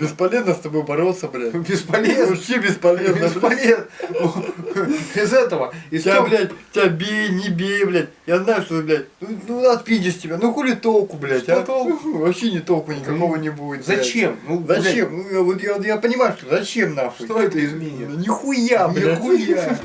Бесполезно с тобой бороться, блядь. Бесполезно. Вообще бесполезно. Бесполезно. Из этого, из Тебя, блядь, тебя бей, не бей, блядь. Я знаю, что, блядь, ну, ну отпидешь тебя. Ну хули толку, блядь, а? Что а? толку? Вообще не толку ну, никакого не будет. блядь. Зачем? Ну, блядь, Зачем? Ну, я, вот я, я понимаю, что зачем нахуй? Что это изменит? Нихуя, блядь. Нихуя.